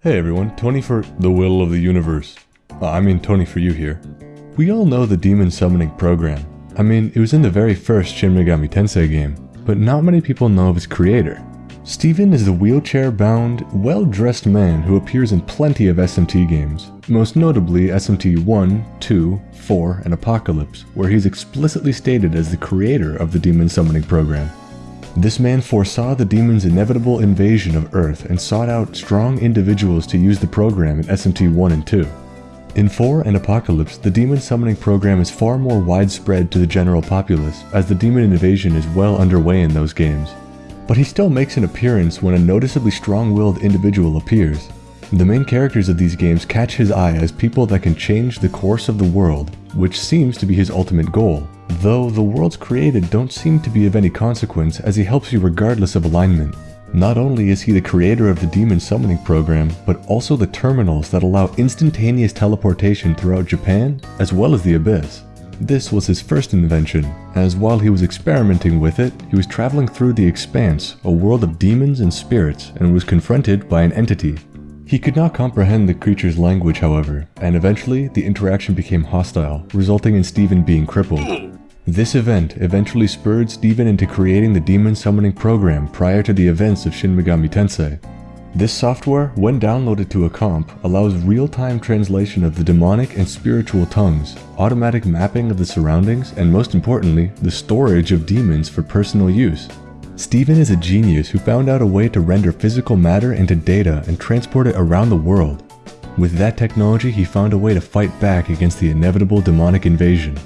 Hey everyone, Tony for The Will of the Universe. Uh, I mean Tony for you here. We all know the demon summoning program. I mean, it was in the very first Shin Megami Tensei game, but not many people know of its creator. Steven is the wheelchair-bound, well-dressed man who appears in plenty of SMT games, most notably SMT 1, 2, 4, and Apocalypse, where he's explicitly stated as the creator of the demon summoning program. This man foresaw the demon's inevitable invasion of Earth and sought out strong individuals to use the program in SMT 1 and 2. In 4 and Apocalypse, the demon summoning program is far more widespread to the general populace, as the demon invasion is well underway in those games. But he still makes an appearance when a noticeably strong-willed individual appears. The main characters of these games catch his eye as people that can change the course of the world, which seems to be his ultimate goal, though the worlds created don't seem to be of any consequence as he helps you regardless of alignment. Not only is he the creator of the demon summoning program, but also the terminals that allow instantaneous teleportation throughout Japan, as well as the Abyss. This was his first invention, as while he was experimenting with it, he was traveling through the Expanse, a world of demons and spirits, and was confronted by an entity. He could not comprehend the creature's language, however, and eventually the interaction became hostile, resulting in Steven being crippled. This event eventually spurred Steven into creating the demon summoning program prior to the events of Shin Megami Tensei. This software, when downloaded to a comp, allows real-time translation of the demonic and spiritual tongues, automatic mapping of the surroundings, and most importantly, the storage of demons for personal use. Steven is a genius who found out a way to render physical matter into data and transport it around the world. With that technology, he found a way to fight back against the inevitable demonic invasion.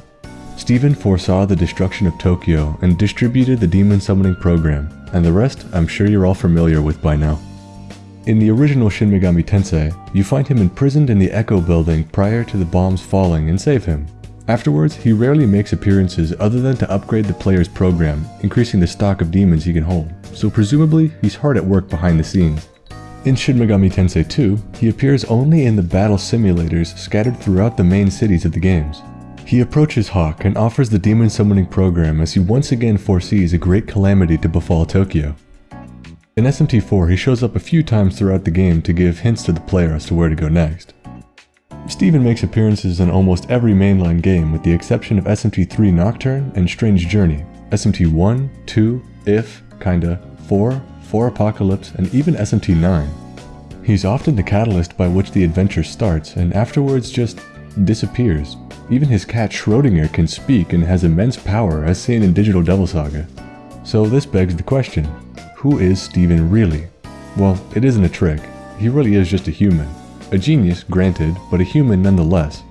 Steven foresaw the destruction of Tokyo and distributed the demon summoning program, and the rest I'm sure you're all familiar with by now. In the original Shin Megami Tensei, you find him imprisoned in the Echo building prior to the bombs falling and save him. Afterwards, he rarely makes appearances other than to upgrade the player's program, increasing the stock of demons he can hold, so presumably he's hard at work behind the scenes. In Shin Megami Tensei 2, he appears only in the battle simulators scattered throughout the main cities of the games. He approaches Hawk and offers the demon summoning program as he once again foresees a great calamity to befall Tokyo. In SMT4, he shows up a few times throughout the game to give hints to the player as to where to go next. Steven makes appearances in almost every mainline game with the exception of SMT3 Nocturne and Strange Journey, SMT1, 2, If, Kinda, 4, 4 Apocalypse, and even SMT9. He's often the catalyst by which the adventure starts and afterwards just disappears, even his cat Schrodinger can speak and has immense power as seen in Digital Devil Saga. So this begs the question, who is Steven really? Well, it isn't a trick, he really is just a human. A genius, granted, but a human nonetheless.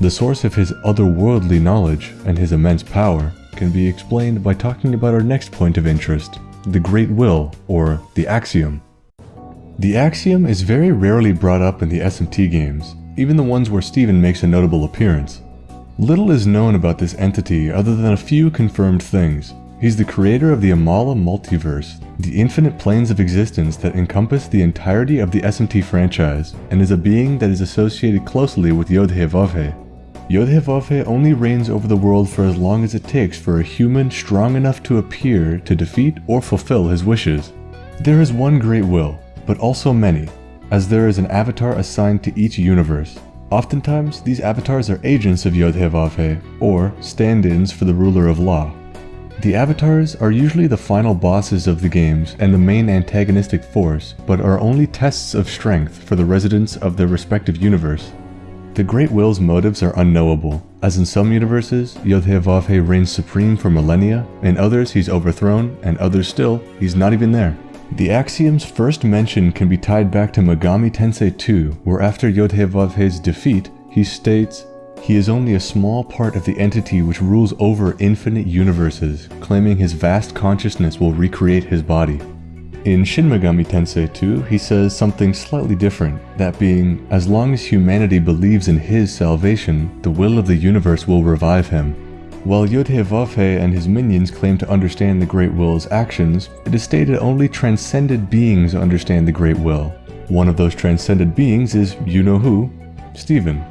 The source of his otherworldly knowledge and his immense power can be explained by talking about our next point of interest, the Great Will, or the Axiom. The Axiom is very rarely brought up in the SMT games, even the ones where Steven makes a notable appearance. Little is known about this entity other than a few confirmed things. He's the creator of the Amala multiverse, the infinite planes of existence that encompass the entirety of the SMT franchise, and is a being that is associated closely with Yodhe Vavhe. Yodhe only reigns over the world for as long as it takes for a human strong enough to appear to defeat or fulfill his wishes. There is one great will, but also many, as there is an avatar assigned to each universe. Oftentimes, these avatars are agents of Yodhe or stand-ins for the ruler of law. The avatars are usually the final bosses of the games and the main antagonistic force, but are only tests of strength for the residents of their respective universe. The Great Will's motives are unknowable, as in some universes, Yodhe reigns supreme for millennia, in others he's overthrown, and others still, he's not even there. The axiom's first mention can be tied back to Megami Tensei 2, where after Yodhe defeat, he states, he is only a small part of the entity which rules over infinite universes, claiming his vast consciousness will recreate his body. In Shin Megami Tensei 2, he says something slightly different, that being, as long as humanity believes in his salvation, the will of the universe will revive him. While Yodhe and his minions claim to understand the Great Will's actions, it is stated only transcended beings understand the Great Will. One of those transcended beings is, you know who, Steven.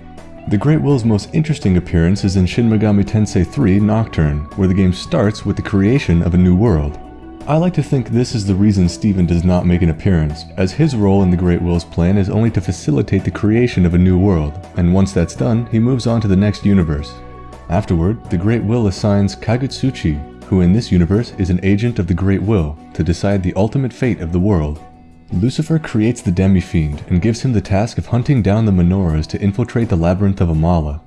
The Great Will's most interesting appearance is in Shin Megami Tensei 3 Nocturne, where the game starts with the creation of a new world. I like to think this is the reason Steven does not make an appearance, as his role in the Great Will's plan is only to facilitate the creation of a new world, and once that's done, he moves on to the next universe. Afterward, the Great Will assigns Kagutsuchi, who in this universe is an agent of the Great Will, to decide the ultimate fate of the world. Lucifer creates the Demi-Fiend and gives him the task of hunting down the menorahs to infiltrate the Labyrinth of Amala,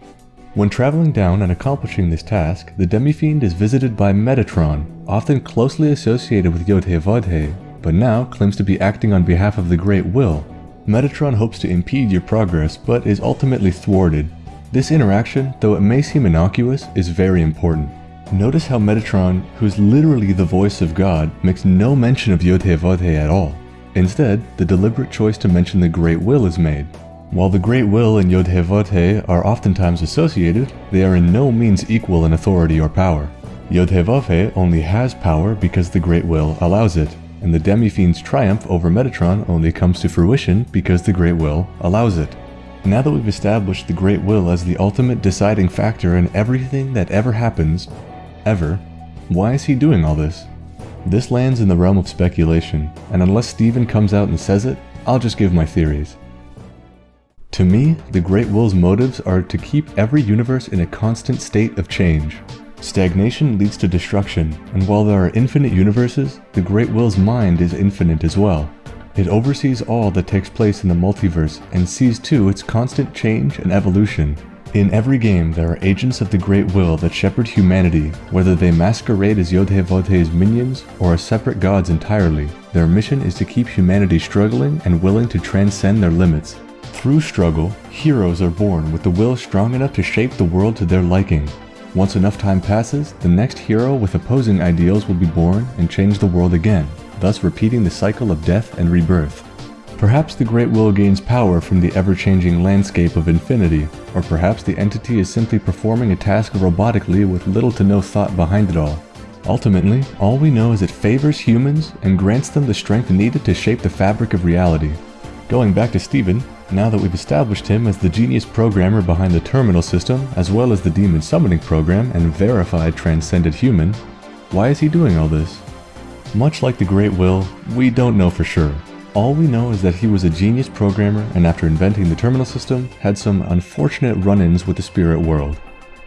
when traveling down and accomplishing this task, the Demi-Fiend is visited by Metatron, often closely associated with Yodhe-Vodhe, but now claims to be acting on behalf of the Great Will. Metatron hopes to impede your progress, but is ultimately thwarted. This interaction, though it may seem innocuous, is very important. Notice how Metatron, who's literally the voice of God, makes no mention of Yodhe-Vodhe at all. Instead, the deliberate choice to mention the Great Will is made. While the Great Will and Yodhe-Vodhe are oftentimes associated, they are in no means equal in authority or power. Yodhe-Vodhe only has power because the Great Will allows it, and the Demi-Fiend's triumph over Metatron only comes to fruition because the Great Will allows it. Now that we've established the Great Will as the ultimate deciding factor in everything that ever happens, ever, why is he doing all this? This lands in the realm of speculation, and unless Steven comes out and says it, I'll just give my theories. To me, the Great Will's motives are to keep every universe in a constant state of change. Stagnation leads to destruction, and while there are infinite universes, the Great Will's mind is infinite as well. It oversees all that takes place in the multiverse and sees to its constant change and evolution. In every game, there are agents of the Great Will that shepherd humanity, whether they masquerade as Yodhe-Vodhe's minions or as separate gods entirely. Their mission is to keep humanity struggling and willing to transcend their limits. Through struggle, heroes are born with the will strong enough to shape the world to their liking. Once enough time passes, the next hero with opposing ideals will be born and change the world again, thus repeating the cycle of death and rebirth. Perhaps the Great Will gains power from the ever-changing landscape of infinity, or perhaps the entity is simply performing a task robotically with little to no thought behind it all. Ultimately, all we know is it favors humans and grants them the strength needed to shape the fabric of reality. Going back to Steven, now that we've established him as the genius programmer behind the terminal system, as well as the demon summoning program and verified transcended human, why is he doing all this? Much like the Great Will, we don't know for sure. All we know is that he was a genius programmer and after inventing the terminal system, had some unfortunate run-ins with the spirit world.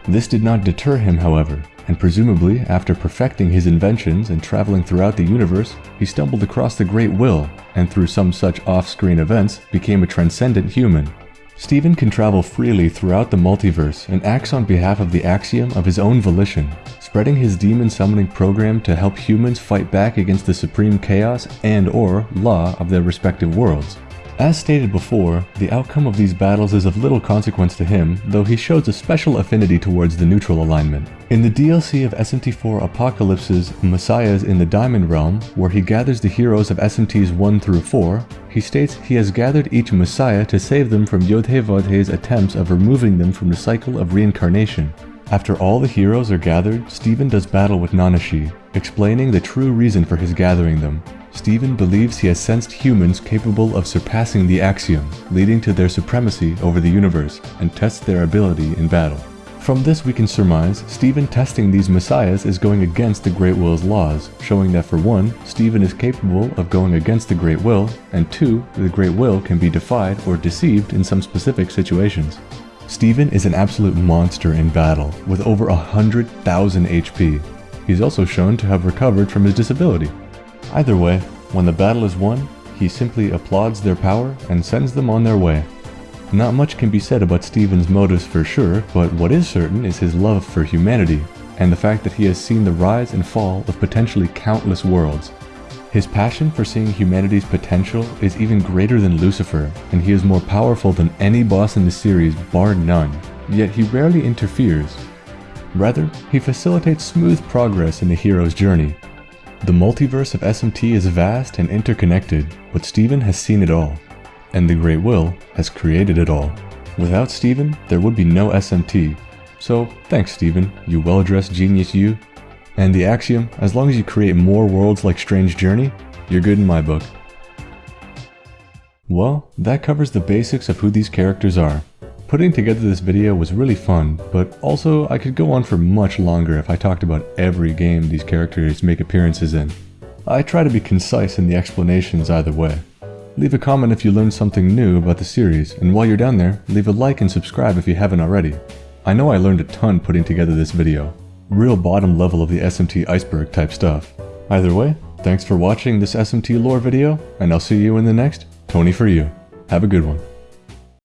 This did not deter him, however, and presumably after perfecting his inventions and traveling throughout the universe, he stumbled across the Great Will, and through some such off-screen events, became a transcendent human. Steven can travel freely throughout the multiverse and acts on behalf of the Axiom of his own volition, spreading his demon summoning program to help humans fight back against the supreme chaos and or law of their respective worlds. As stated before, the outcome of these battles is of little consequence to him, though he shows a special affinity towards the neutral alignment. In the DLC of SMT4 Apocalypse's Messiahs in the Diamond Realm, where he gathers the heroes of SMTs 1 through 4, he states he has gathered each Messiah to save them from Yodhe-Vodhe's attempts of removing them from the cycle of reincarnation. After all the heroes are gathered, Steven does battle with Nanashi, explaining the true reason for his gathering them. Steven believes he has sensed humans capable of surpassing the Axiom, leading to their supremacy over the universe, and tests their ability in battle. From this we can surmise, Stephen testing these messiahs is going against the Great Will's laws, showing that for one, Stephen is capable of going against the Great Will, and two, the Great Will can be defied or deceived in some specific situations. Stephen is an absolute monster in battle, with over 100,000 HP. He's also shown to have recovered from his disability. Either way, when the battle is won, he simply applauds their power and sends them on their way. Not much can be said about Steven's motives for sure, but what is certain is his love for humanity, and the fact that he has seen the rise and fall of potentially countless worlds. His passion for seeing humanity's potential is even greater than Lucifer, and he is more powerful than any boss in the series bar none, yet he rarely interferes. Rather, he facilitates smooth progress in the hero's journey, the multiverse of SMT is vast and interconnected, but Steven has seen it all, and the Great Will has created it all. Without Steven, there would be no SMT. So, thanks Steven, you well-dressed genius you. And the Axiom, as long as you create more worlds like Strange Journey, you're good in my book. Well, that covers the basics of who these characters are. Putting together this video was really fun, but also I could go on for much longer if I talked about every game these characters make appearances in. I try to be concise in the explanations either way. Leave a comment if you learned something new about the series, and while you're down there, leave a like and subscribe if you haven't already. I know I learned a ton putting together this video. Real bottom level of the SMT iceberg type stuff. Either way, thanks for watching this SMT lore video, and I'll see you in the next Tony for You. Have a good one.